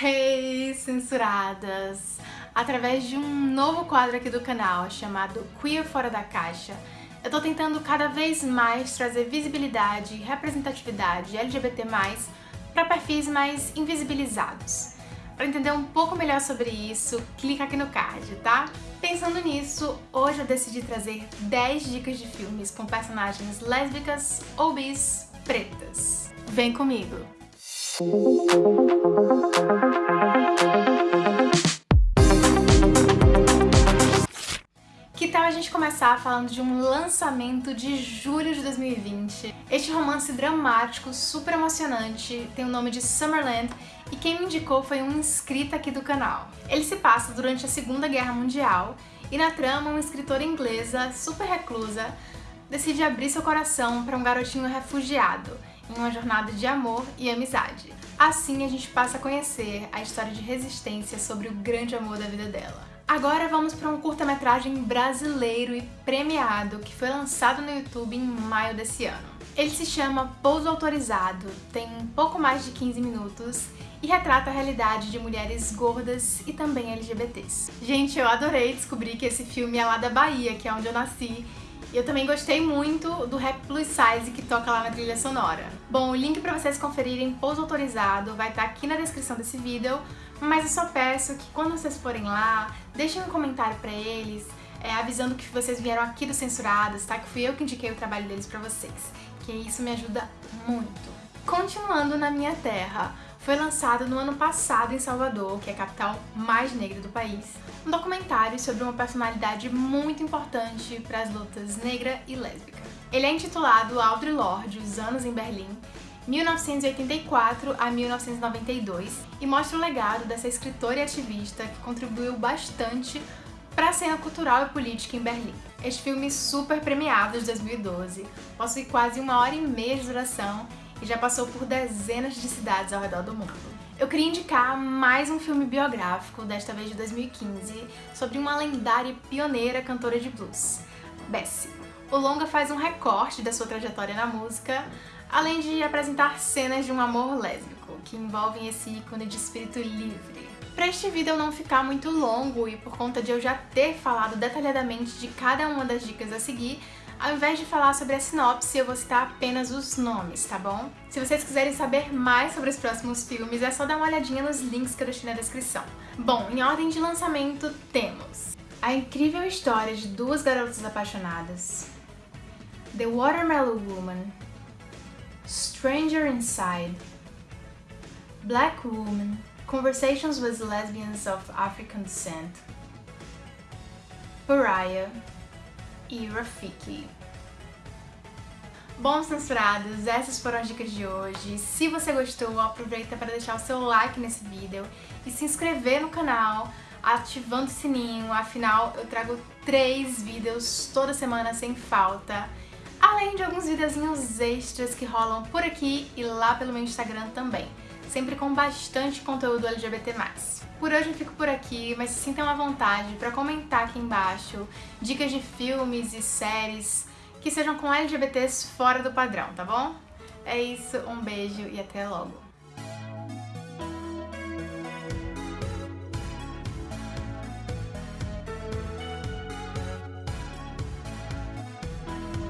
Hey, censuradas! Através de um novo quadro aqui do canal chamado Queer Fora da Caixa, eu tô tentando cada vez mais trazer visibilidade e representatividade LGBT+, para perfis mais invisibilizados. Para entender um pouco melhor sobre isso, clica aqui no card, tá? Pensando nisso, hoje eu decidi trazer 10 dicas de filmes com personagens lésbicas ou bis pretas. Vem comigo! Começar falando de um lançamento de julho de 2020? Este romance dramático, super emocionante, tem o nome de Summerland e quem me indicou foi um inscrito aqui do canal. Ele se passa durante a Segunda Guerra Mundial e na trama uma escritora inglesa, super reclusa, decide abrir seu coração para um garotinho refugiado em uma jornada de amor e amizade. Assim a gente passa a conhecer a história de resistência sobre o grande amor da vida dela. Agora vamos para um curta-metragem brasileiro e premiado que foi lançado no YouTube em maio desse ano. Ele se chama Pouso Autorizado, tem um pouco mais de 15 minutos e retrata a realidade de mulheres gordas e também LGBTs. Gente, eu adorei descobrir que esse filme é lá da Bahia, que é onde eu nasci, e eu também gostei muito do rap plus size que toca lá na trilha sonora. Bom, o link para vocês conferirem pouso autorizado vai estar tá aqui na descrição desse vídeo, mas eu só peço que quando vocês forem lá, deixem um comentário para eles, é, avisando que vocês vieram aqui do Censurados, tá? Que fui eu que indiquei o trabalho deles pra vocês, que isso me ajuda muito. Continuando na minha terra, foi lançado no ano passado em Salvador, que é a capital mais negra do país, um documentário sobre uma personalidade muito importante para as lutas negra e lésbica. Ele é intitulado Audre Lorde, Os Anos em Berlim, 1984 a 1992, e mostra o legado dessa escritora e ativista que contribuiu bastante para a cena cultural e política em Berlim. Este filme super premiado de 2012 possui quase uma hora e meia de duração e já passou por dezenas de cidades ao redor do mundo. Eu queria indicar mais um filme biográfico, desta vez de 2015, sobre uma lendária e pioneira cantora de blues, Bessie. O longa faz um recorte da sua trajetória na música, além de apresentar cenas de um amor lésbico, que envolvem esse ícone de espírito livre. Para este vídeo não ficar muito longo e por conta de eu já ter falado detalhadamente de cada uma das dicas a seguir, ao invés de falar sobre a sinopse, eu vou citar apenas os nomes, tá bom? Se vocês quiserem saber mais sobre os próximos filmes, é só dar uma olhadinha nos links que eu deixei na descrição. Bom, em ordem de lançamento, temos a incrível história de duas garotas apaixonadas, The Watermelon Woman, Stranger Inside, Black Woman, Conversations with Lesbians of African Descent, Pariah, e Rafiki. Bom, censurados, essas foram as dicas de hoje. Se você gostou, aproveita para deixar o seu like nesse vídeo e se inscrever no canal, ativando o sininho, afinal eu trago três vídeos toda semana sem falta, além de alguns videozinhos extras que rolam por aqui e lá pelo meu Instagram também, sempre com bastante conteúdo LGBT+. Por hoje eu fico por aqui, mas se sintam à vontade para comentar aqui embaixo dicas de filmes e séries que sejam com LGBTs fora do padrão, tá bom? É isso, um beijo e até logo!